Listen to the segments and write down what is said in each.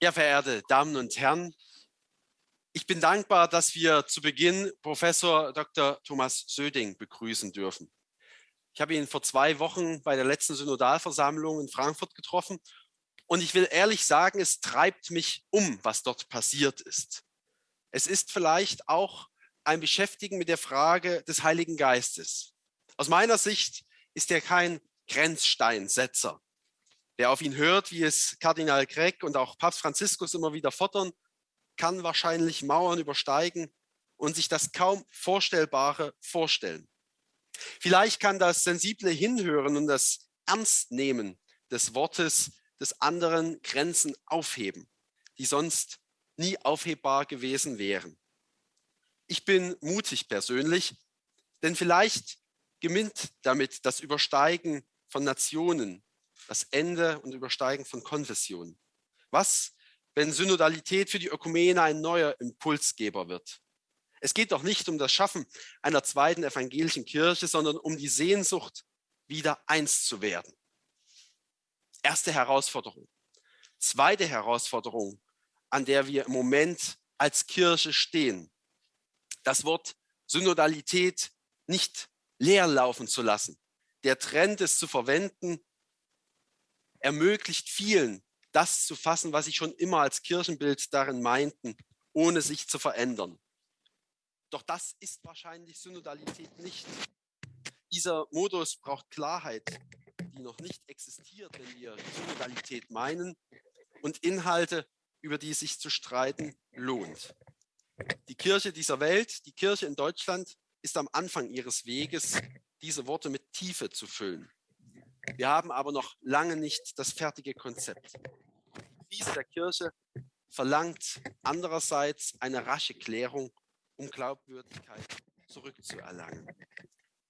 Ja, verehrte Damen und Herren, ich bin dankbar, dass wir zu Beginn Professor Dr. Thomas Söding begrüßen dürfen. Ich habe ihn vor zwei Wochen bei der letzten Synodalversammlung in Frankfurt getroffen und ich will ehrlich sagen, es treibt mich um, was dort passiert ist. Es ist vielleicht auch ein Beschäftigen mit der Frage des Heiligen Geistes. Aus meiner Sicht ist er kein Grenzsteinsetzer, Wer auf ihn hört, wie es Kardinal Gregg und auch Papst Franziskus immer wieder fordern, kann wahrscheinlich Mauern übersteigen und sich das kaum Vorstellbare vorstellen. Vielleicht kann das sensible Hinhören und das Ernstnehmen des Wortes des anderen Grenzen aufheben, die sonst nie aufhebbar gewesen wären. Ich bin mutig persönlich, denn vielleicht gewinnt damit das Übersteigen von Nationen, das Ende und Übersteigen von Konfessionen. Was, wenn Synodalität für die Ökumene ein neuer Impulsgeber wird? Es geht doch nicht um das Schaffen einer zweiten evangelischen Kirche, sondern um die Sehnsucht, wieder eins zu werden. Erste Herausforderung. Zweite Herausforderung, an der wir im Moment als Kirche stehen. Das Wort Synodalität nicht leer laufen zu lassen. Der Trend ist zu verwenden, ermöglicht vielen, das zu fassen, was sie schon immer als Kirchenbild darin meinten, ohne sich zu verändern. Doch das ist wahrscheinlich Synodalität nicht. Dieser Modus braucht Klarheit, die noch nicht existiert, wenn wir Synodalität meinen und Inhalte, über die sich zu streiten lohnt. Die Kirche dieser Welt, die Kirche in Deutschland, ist am Anfang ihres Weges, diese Worte mit Tiefe zu füllen. Wir haben aber noch lange nicht das fertige Konzept. Die Krise der Kirche verlangt andererseits eine rasche Klärung, um Glaubwürdigkeit zurückzuerlangen.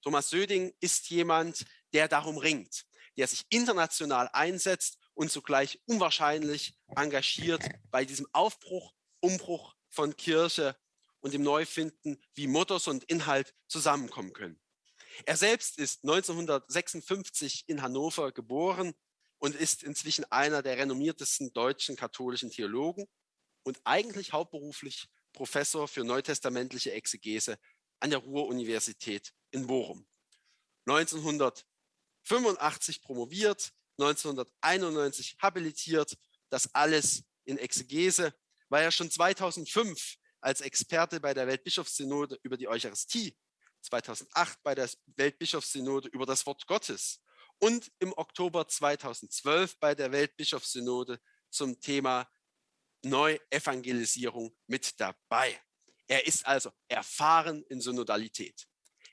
Thomas Söding ist jemand, der darum ringt, der sich international einsetzt und zugleich unwahrscheinlich engagiert bei diesem Aufbruch, Umbruch von Kirche und dem Neufinden, wie Mottos und Inhalt zusammenkommen können. Er selbst ist 1956 in Hannover geboren und ist inzwischen einer der renommiertesten deutschen katholischen Theologen und eigentlich hauptberuflich Professor für neutestamentliche Exegese an der Ruhr-Universität in Bochum. 1985 promoviert, 1991 habilitiert, das alles in Exegese, war er schon 2005 als Experte bei der Weltbischofssynode über die Eucharistie 2008 bei der Weltbischofssynode über das Wort Gottes und im Oktober 2012 bei der Weltbischofssynode zum Thema Neuevangelisierung mit dabei. Er ist also erfahren in Synodalität.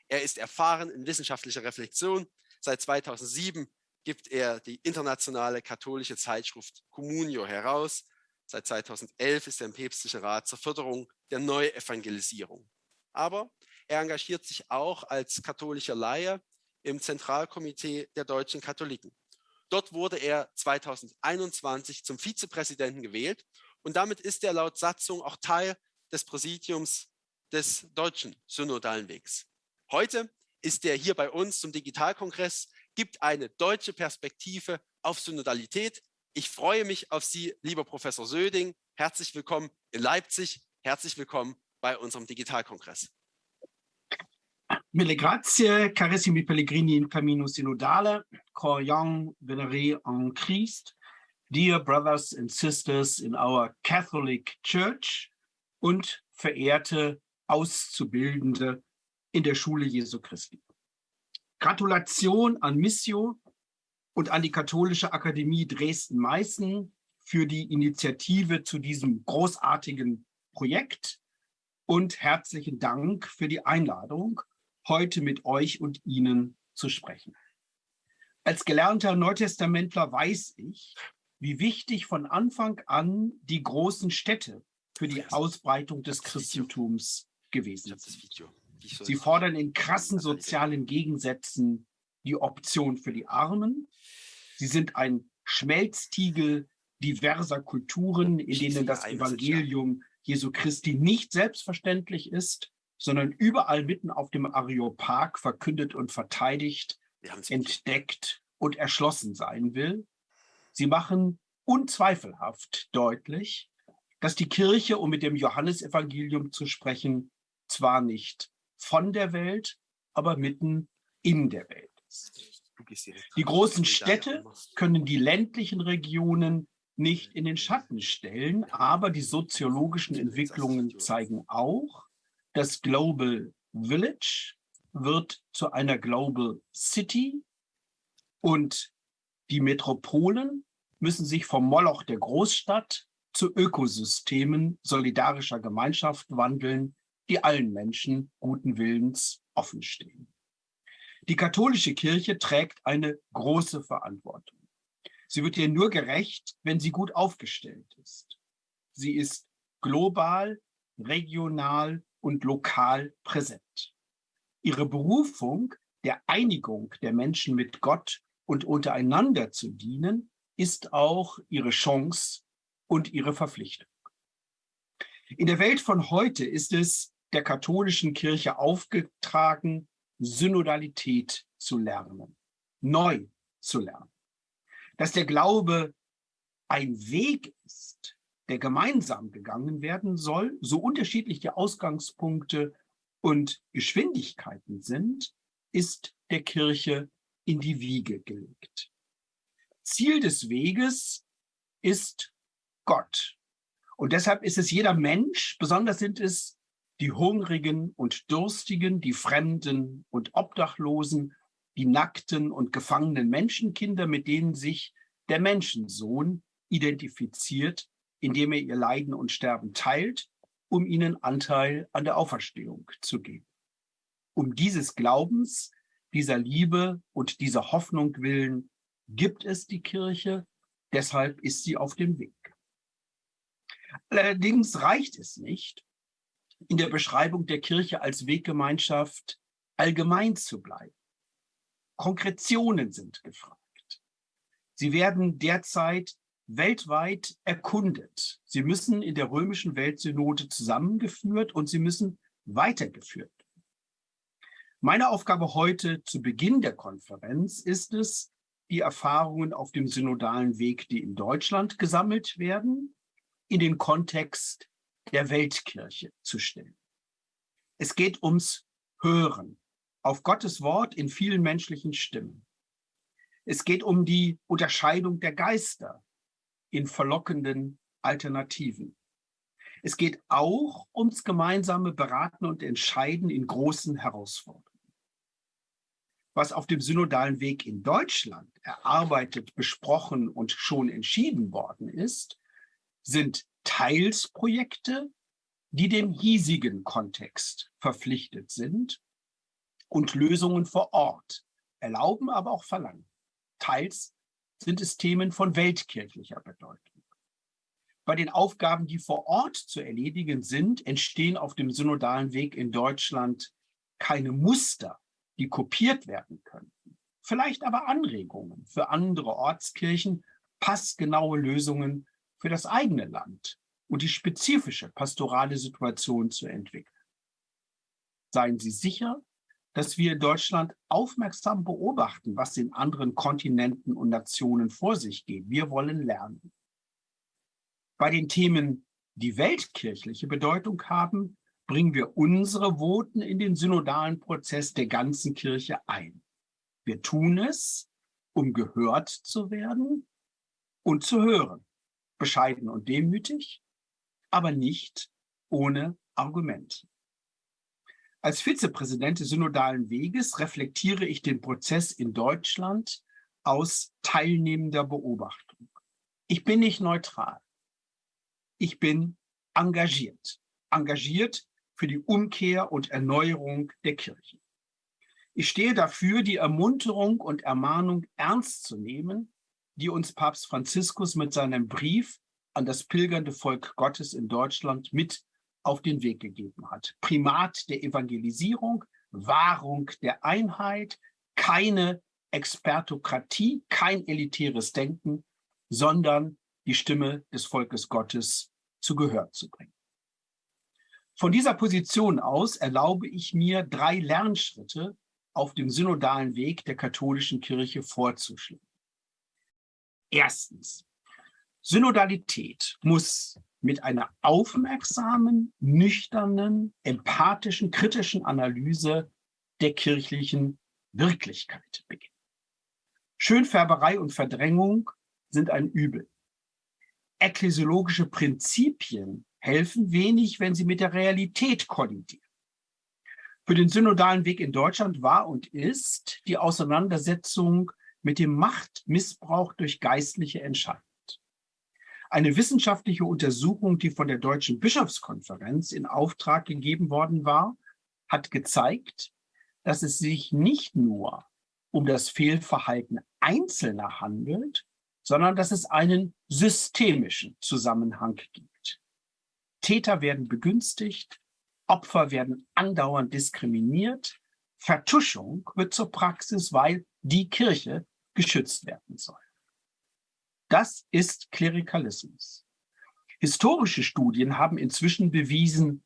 Er ist erfahren in wissenschaftlicher Reflexion. Seit 2007 gibt er die internationale katholische Zeitschrift Communio heraus. Seit 2011 ist er im päpstlichen Rat zur Förderung der Neuevangelisierung. Aber er engagiert sich auch als katholischer Laie im Zentralkomitee der deutschen Katholiken. Dort wurde er 2021 zum Vizepräsidenten gewählt und damit ist er laut Satzung auch Teil des Präsidiums des deutschen Synodalen Wegs. Heute ist er hier bei uns zum Digitalkongress, gibt eine deutsche Perspektive auf Synodalität. Ich freue mich auf Sie, lieber Professor Söding. Herzlich willkommen in Leipzig. Herzlich willkommen bei unserem Digitalkongress. Mille grazie, carissimi pellegrini in cammino synodale, croyants vénérés en Christ, dear brothers and sisters in our Catholic Church und verehrte Auszubildende in der Schule Jesu Christi. Gratulation an Missio und an die Katholische Akademie Dresden-Meißen für die Initiative zu diesem großartigen Projekt und herzlichen Dank für die Einladung, heute mit euch und Ihnen zu sprechen. Als gelernter Neutestamentler weiß ich, wie wichtig von Anfang an die großen Städte für die Ausbreitung des Christentums gewesen sind. Sie fordern in krassen sozialen Gegensätzen die Option für die Armen. Sie sind ein Schmelztiegel diverser Kulturen, in denen das Evangelium Jesu Christi nicht selbstverständlich ist, sondern überall mitten auf dem Areopag verkündet und verteidigt, entdeckt und erschlossen sein will. Sie machen unzweifelhaft deutlich, dass die Kirche, um mit dem Johannesevangelium zu sprechen, zwar nicht von der Welt, aber mitten in der Welt ist. Die großen Städte können die ländlichen Regionen nicht in den Schatten stellen, aber die soziologischen Entwicklungen zeigen auch, das Global Village wird zu einer Global City und die Metropolen müssen sich vom Moloch der Großstadt zu Ökosystemen solidarischer Gemeinschaft wandeln, die allen Menschen guten Willens offenstehen. Die katholische Kirche trägt eine große Verantwortung. Sie wird ihr nur gerecht, wenn sie gut aufgestellt ist. Sie ist global, regional und lokal präsent. Ihre Berufung der Einigung der Menschen mit Gott und untereinander zu dienen, ist auch ihre Chance und ihre Verpflichtung. In der Welt von heute ist es der katholischen Kirche aufgetragen, Synodalität zu lernen, neu zu lernen. Dass der Glaube ein Weg ist, der gemeinsam gegangen werden soll, so unterschiedlich die Ausgangspunkte und Geschwindigkeiten sind, ist der Kirche in die Wiege gelegt. Ziel des Weges ist Gott. Und deshalb ist es jeder Mensch, besonders sind es die Hungrigen und Durstigen, die Fremden und Obdachlosen, die nackten und gefangenen Menschenkinder, mit denen sich der Menschensohn identifiziert, indem er ihr Leiden und Sterben teilt, um ihnen Anteil an der Auferstehung zu geben. Um dieses Glaubens, dieser Liebe und dieser Hoffnung willen gibt es die Kirche, deshalb ist sie auf dem Weg. Allerdings reicht es nicht, in der Beschreibung der Kirche als Weggemeinschaft allgemein zu bleiben. Konkretionen sind gefragt. Sie werden derzeit weltweit erkundet. Sie müssen in der römischen Weltsynode zusammengeführt und sie müssen weitergeführt. Meine Aufgabe heute zu Beginn der Konferenz ist es, die Erfahrungen auf dem synodalen Weg, die in Deutschland gesammelt werden, in den Kontext der Weltkirche zu stellen. Es geht ums Hören auf Gottes Wort in vielen menschlichen Stimmen. Es geht um die Unterscheidung der Geister in verlockenden Alternativen. Es geht auch ums gemeinsame Beraten und Entscheiden in großen Herausforderungen. Was auf dem synodalen Weg in Deutschland erarbeitet, besprochen und schon entschieden worden ist, sind Teilsprojekte, die dem hiesigen Kontext verpflichtet sind und Lösungen vor Ort erlauben, aber auch verlangen. Teils sind es Themen von weltkirchlicher Bedeutung. Bei den Aufgaben, die vor Ort zu erledigen sind, entstehen auf dem synodalen Weg in Deutschland keine Muster, die kopiert werden könnten. Vielleicht aber Anregungen für andere Ortskirchen, passgenaue Lösungen für das eigene Land und die spezifische pastorale Situation zu entwickeln. Seien Sie sicher, dass wir Deutschland aufmerksam beobachten, was in anderen Kontinenten und Nationen vor sich geht. Wir wollen lernen. Bei den Themen, die weltkirchliche Bedeutung haben, bringen wir unsere Voten in den synodalen Prozess der ganzen Kirche ein. Wir tun es, um gehört zu werden und zu hören bescheiden und demütig, aber nicht ohne Argument. Als Vizepräsident des Synodalen Weges reflektiere ich den Prozess in Deutschland aus teilnehmender Beobachtung. Ich bin nicht neutral. Ich bin engagiert. Engagiert für die Umkehr und Erneuerung der Kirche. Ich stehe dafür, die Ermunterung und Ermahnung ernst zu nehmen, die uns Papst Franziskus mit seinem Brief an das pilgernde Volk Gottes in Deutschland mit auf den Weg gegeben hat. Primat der Evangelisierung, Wahrung der Einheit, keine Expertokratie, kein elitäres Denken, sondern die Stimme des Volkes Gottes zu Gehör zu bringen. Von dieser Position aus erlaube ich mir, drei Lernschritte auf dem synodalen Weg der katholischen Kirche vorzuschlagen. Erstens, Synodalität muss mit einer aufmerksamen, nüchternen, empathischen, kritischen Analyse der kirchlichen Wirklichkeit beginnen. Schönfärberei und Verdrängung sind ein Übel. Ekklesiologische Prinzipien helfen wenig, wenn sie mit der Realität kollidieren. Für den synodalen Weg in Deutschland war und ist die Auseinandersetzung mit dem Machtmissbrauch durch Geistliche entscheidend. Eine wissenschaftliche Untersuchung, die von der Deutschen Bischofskonferenz in Auftrag gegeben worden war, hat gezeigt, dass es sich nicht nur um das Fehlverhalten Einzelner handelt, sondern dass es einen systemischen Zusammenhang gibt. Täter werden begünstigt, Opfer werden andauernd diskriminiert, Vertuschung wird zur Praxis, weil die Kirche geschützt werden soll. Das ist Klerikalismus. Historische Studien haben inzwischen bewiesen,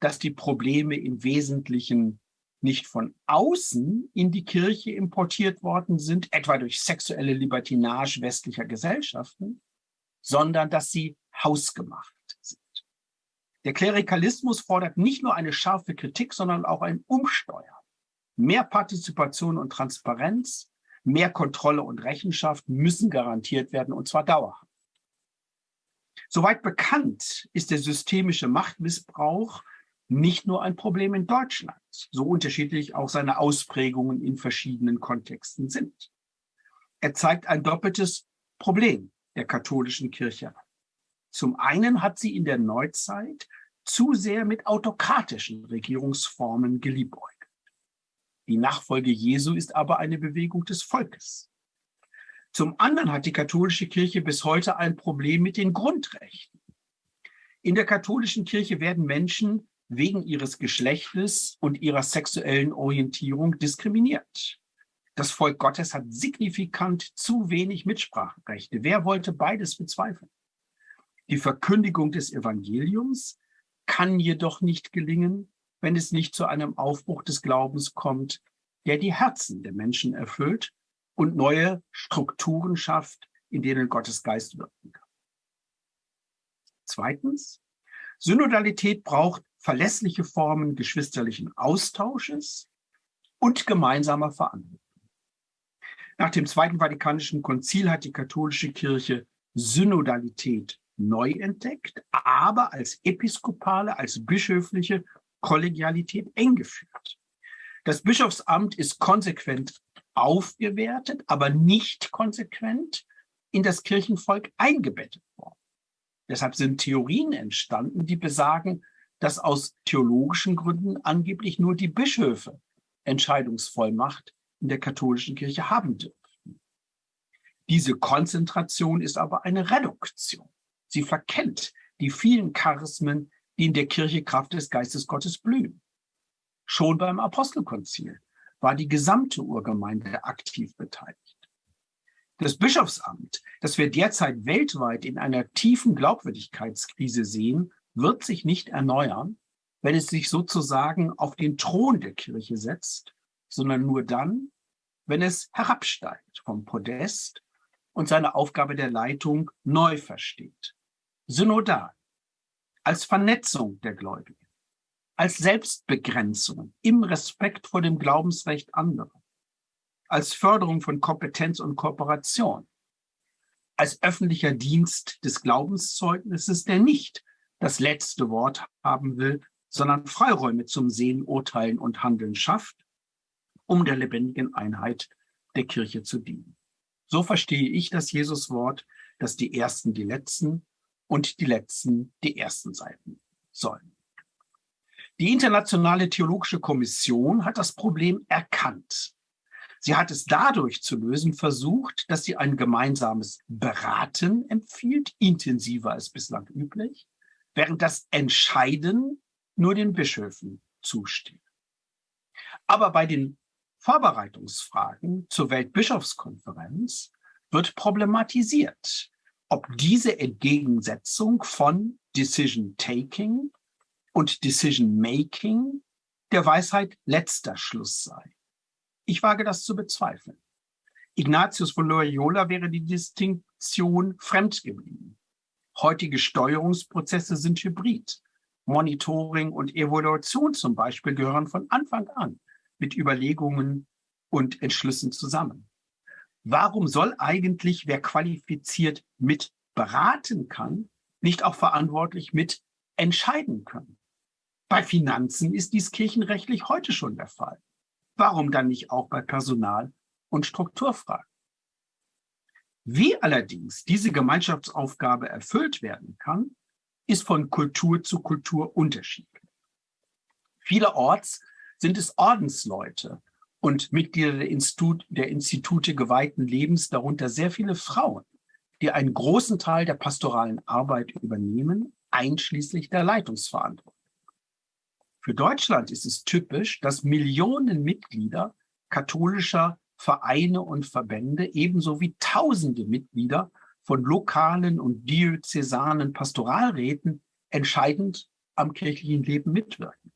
dass die Probleme im Wesentlichen nicht von außen in die Kirche importiert worden sind, etwa durch sexuelle Libertinage westlicher Gesellschaften, sondern dass sie hausgemacht sind. Der Klerikalismus fordert nicht nur eine scharfe Kritik, sondern auch ein Umsteuern. Mehr Partizipation und Transparenz, mehr Kontrolle und Rechenschaft müssen garantiert werden, und zwar dauerhaft. Soweit bekannt ist der systemische Machtmissbrauch nicht nur ein Problem in Deutschland, so unterschiedlich auch seine Ausprägungen in verschiedenen Kontexten sind. Er zeigt ein doppeltes Problem der katholischen Kirche. Zum einen hat sie in der Neuzeit zu sehr mit autokratischen Regierungsformen geliebäugelt. Die Nachfolge Jesu ist aber eine Bewegung des Volkes. Zum anderen hat die katholische Kirche bis heute ein Problem mit den Grundrechten. In der katholischen Kirche werden Menschen wegen ihres Geschlechtes und ihrer sexuellen Orientierung diskriminiert. Das Volk Gottes hat signifikant zu wenig Mitspracherechte. Wer wollte beides bezweifeln? Die Verkündigung des Evangeliums kann jedoch nicht gelingen, wenn es nicht zu einem Aufbruch des Glaubens kommt, der die Herzen der Menschen erfüllt und neue Strukturen schafft, in denen Gottes Geist wirken kann. Zweitens, Synodalität braucht verlässliche Formen geschwisterlichen Austausches und gemeinsamer Verantwortung. Nach dem Zweiten Vatikanischen Konzil hat die katholische Kirche Synodalität neu entdeckt, aber als episkopale, als bischöfliche Kollegialität eng geführt. Das Bischofsamt ist konsequent aufgewertet, aber nicht konsequent in das Kirchenvolk eingebettet worden. Deshalb sind Theorien entstanden, die besagen, dass aus theologischen Gründen angeblich nur die Bischöfe Entscheidungsvollmacht in der katholischen Kirche haben dürfen. Diese Konzentration ist aber eine Reduktion. Sie verkennt die vielen Charismen, die in der Kirche Kraft des Geistes Gottes blühen. Schon beim Apostelkonzil war die gesamte Urgemeinde aktiv beteiligt. Das Bischofsamt, das wir derzeit weltweit in einer tiefen Glaubwürdigkeitskrise sehen, wird sich nicht erneuern, wenn es sich sozusagen auf den Thron der Kirche setzt, sondern nur dann, wenn es herabsteigt vom Podest und seine Aufgabe der Leitung neu versteht. Synodal, als Vernetzung der Gläubigen, als Selbstbegrenzung im Respekt vor dem Glaubensrecht anderer, als Förderung von Kompetenz und Kooperation, als öffentlicher Dienst des Glaubenszeugnisses, der nicht das letzte Wort haben will, sondern Freiräume zum Sehen, Urteilen und Handeln schafft, um der lebendigen Einheit der Kirche zu dienen. So verstehe ich das Jesuswort, dass die Ersten die Letzten und die Letzten die Ersten sein sollen. Die Internationale Theologische Kommission hat das Problem erkannt. Sie hat es dadurch zu lösen versucht, dass sie ein gemeinsames Beraten empfiehlt, intensiver als bislang üblich, während das Entscheiden nur den Bischöfen zusteht. Aber bei den Vorbereitungsfragen zur Weltbischofskonferenz wird problematisiert, ob diese Entgegensetzung von Decision Taking und Decision Making der Weisheit letzter Schluss sei. Ich wage das zu bezweifeln. Ignatius von Loyola wäre die Direktion fremd geblieben. Heutige Steuerungsprozesse sind hybrid. Monitoring und Evaluation zum Beispiel gehören von Anfang an mit Überlegungen und Entschlüssen zusammen. Warum soll eigentlich, wer qualifiziert mit beraten kann, nicht auch verantwortlich mit entscheiden können? Bei Finanzen ist dies kirchenrechtlich heute schon der Fall. Warum dann nicht auch bei Personal- und Strukturfragen? Wie allerdings diese Gemeinschaftsaufgabe erfüllt werden kann, ist von Kultur zu Kultur unterschiedlich. Vielerorts sind es Ordensleute und Mitglieder der, Institut, der Institute geweihten Lebens, darunter sehr viele Frauen, die einen großen Teil der pastoralen Arbeit übernehmen, einschließlich der Leitungsverantwortung. Für Deutschland ist es typisch, dass Millionen Mitglieder katholischer Vereine und Verbände ebenso wie tausende Mitglieder von lokalen und diözesanen Pastoralräten entscheidend am kirchlichen Leben mitwirken.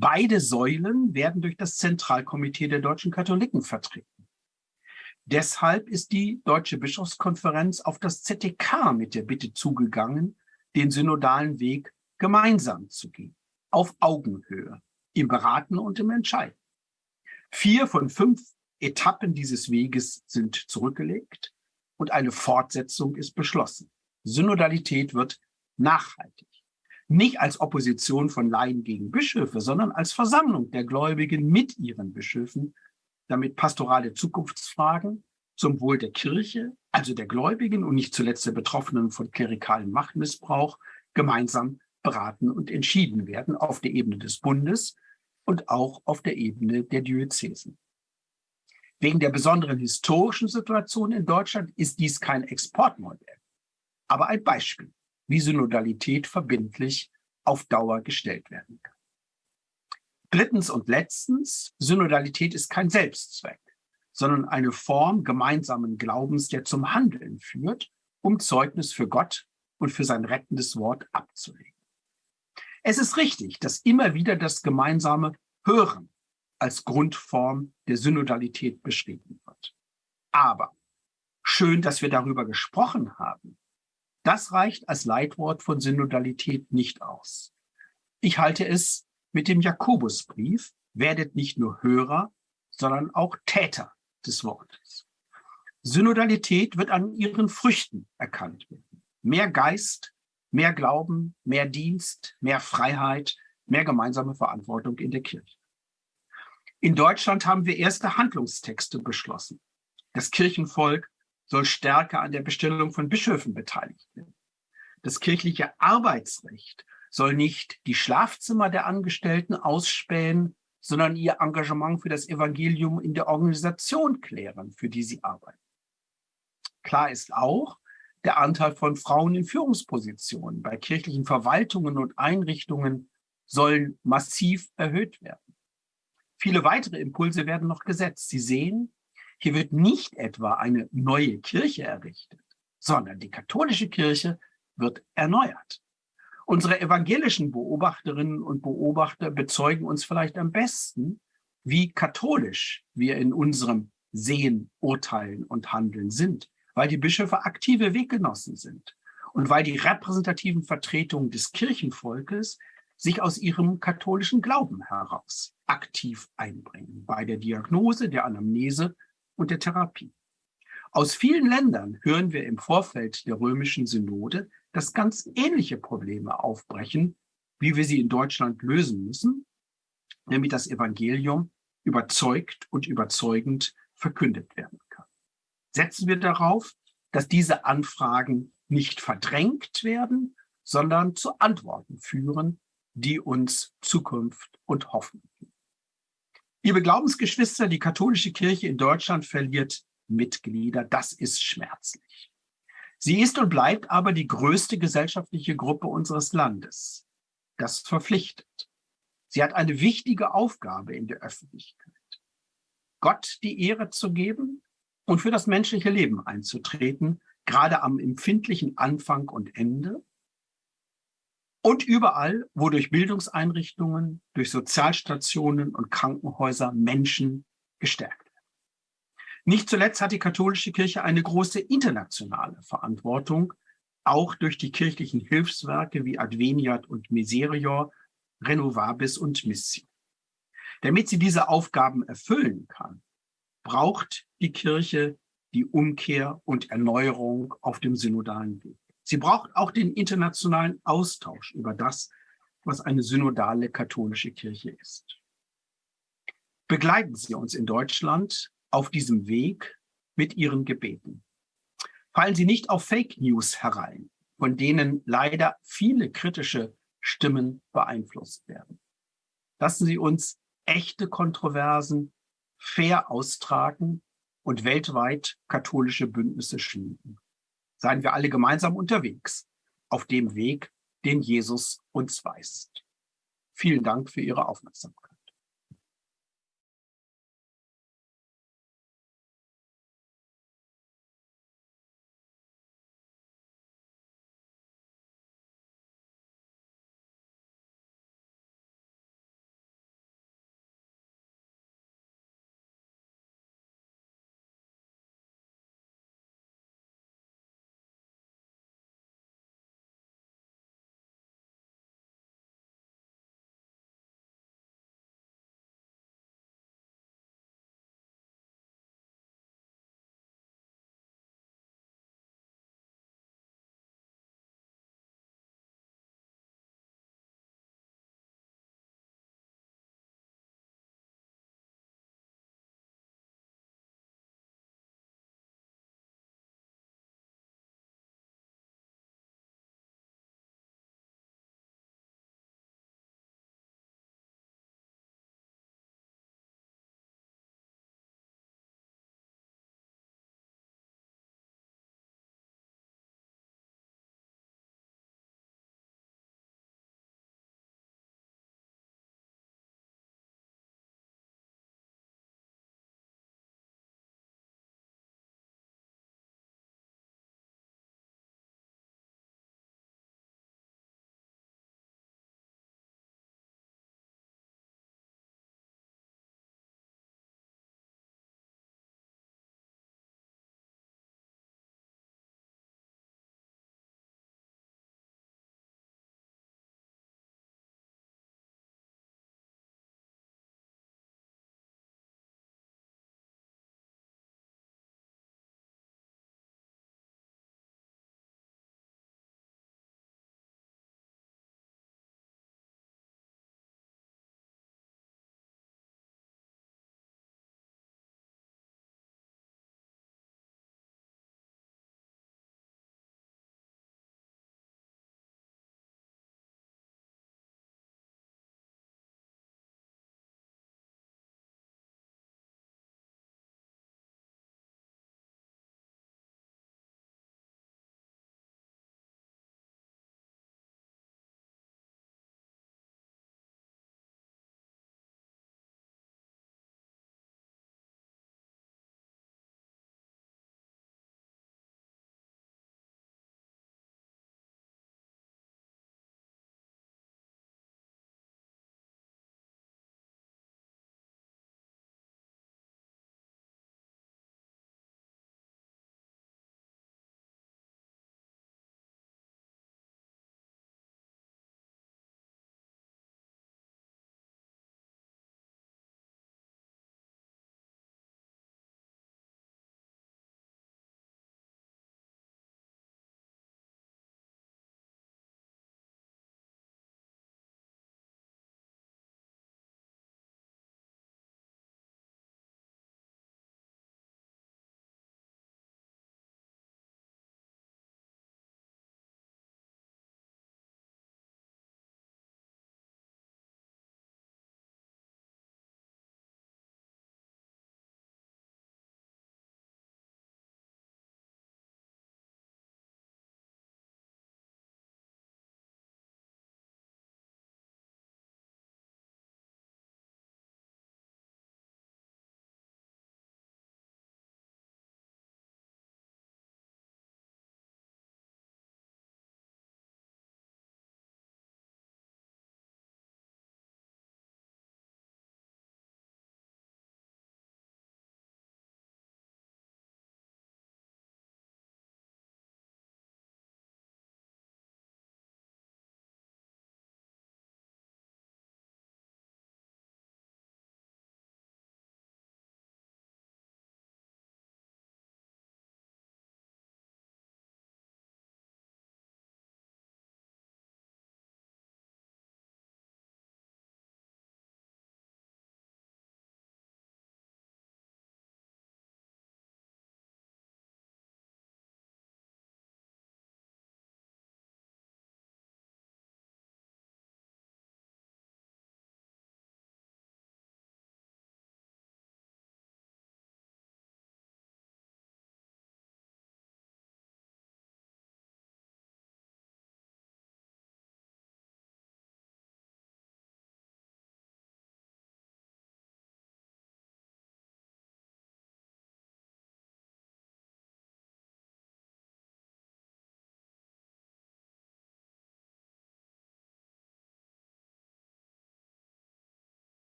Beide Säulen werden durch das Zentralkomitee der deutschen Katholiken vertreten. Deshalb ist die Deutsche Bischofskonferenz auf das ZDK mit der Bitte zugegangen, den synodalen Weg gemeinsam zu gehen auf Augenhöhe, im Beraten und im Entscheiden. Vier von fünf Etappen dieses Weges sind zurückgelegt und eine Fortsetzung ist beschlossen. Synodalität wird nachhaltig. Nicht als Opposition von Laien gegen Bischöfe, sondern als Versammlung der Gläubigen mit ihren Bischöfen, damit pastorale Zukunftsfragen zum Wohl der Kirche, also der Gläubigen und nicht zuletzt der Betroffenen von klerikalem Machtmissbrauch, gemeinsam beraten und entschieden werden auf der Ebene des Bundes und auch auf der Ebene der Diözesen. Wegen der besonderen historischen Situation in Deutschland ist dies kein Exportmodell, aber ein Beispiel, wie Synodalität verbindlich auf Dauer gestellt werden kann. Drittens und letztens, Synodalität ist kein Selbstzweck, sondern eine Form gemeinsamen Glaubens, der zum Handeln führt, um Zeugnis für Gott und für sein rettendes Wort abzulegen. Es ist richtig, dass immer wieder das gemeinsame Hören als Grundform der Synodalität beschrieben wird. Aber schön, dass wir darüber gesprochen haben. Das reicht als Leitwort von Synodalität nicht aus. Ich halte es mit dem Jakobusbrief, werdet nicht nur Hörer, sondern auch Täter des Wortes. Synodalität wird an ihren Früchten erkannt werden. Mehr Geist, Mehr Glauben, mehr Dienst, mehr Freiheit, mehr gemeinsame Verantwortung in der Kirche. In Deutschland haben wir erste Handlungstexte beschlossen. Das Kirchenvolk soll stärker an der Bestellung von Bischöfen beteiligt werden. Das kirchliche Arbeitsrecht soll nicht die Schlafzimmer der Angestellten ausspähen, sondern ihr Engagement für das Evangelium in der Organisation klären, für die sie arbeiten. Klar ist auch, der Anteil von Frauen in Führungspositionen bei kirchlichen Verwaltungen und Einrichtungen sollen massiv erhöht werden. Viele weitere Impulse werden noch gesetzt. Sie sehen, hier wird nicht etwa eine neue Kirche errichtet, sondern die katholische Kirche wird erneuert. Unsere evangelischen Beobachterinnen und Beobachter bezeugen uns vielleicht am besten, wie katholisch wir in unserem Sehen, Urteilen und Handeln sind weil die Bischöfe aktive Weggenossen sind und weil die repräsentativen Vertretungen des Kirchenvolkes sich aus ihrem katholischen Glauben heraus aktiv einbringen bei der Diagnose, der Anamnese und der Therapie. Aus vielen Ländern hören wir im Vorfeld der römischen Synode, dass ganz ähnliche Probleme aufbrechen, wie wir sie in Deutschland lösen müssen, nämlich das Evangelium überzeugt und überzeugend verkündet werden kann setzen wir darauf, dass diese Anfragen nicht verdrängt werden, sondern zu Antworten führen, die uns Zukunft und Hoffnung geben. Liebe Glaubensgeschwister, die katholische Kirche in Deutschland verliert Mitglieder. Das ist schmerzlich. Sie ist und bleibt aber die größte gesellschaftliche Gruppe unseres Landes. Das verpflichtet. Sie hat eine wichtige Aufgabe in der Öffentlichkeit. Gott die Ehre zu geben und für das menschliche Leben einzutreten, gerade am empfindlichen Anfang und Ende und überall, wo durch Bildungseinrichtungen, durch Sozialstationen und Krankenhäuser Menschen gestärkt werden. Nicht zuletzt hat die katholische Kirche eine große internationale Verantwortung, auch durch die kirchlichen Hilfswerke wie Adveniat und Miserior, Renovabis und Missio. Damit sie diese Aufgaben erfüllen kann, braucht die Kirche die Umkehr und Erneuerung auf dem synodalen Weg. Sie braucht auch den internationalen Austausch über das, was eine synodale katholische Kirche ist. Begleiten Sie uns in Deutschland auf diesem Weg mit Ihren Gebeten. Fallen Sie nicht auf Fake News herein, von denen leider viele kritische Stimmen beeinflusst werden. Lassen Sie uns echte Kontroversen fair austragen und weltweit katholische Bündnisse schmieden. Seien wir alle gemeinsam unterwegs auf dem Weg, den Jesus uns weist. Vielen Dank für Ihre Aufmerksamkeit.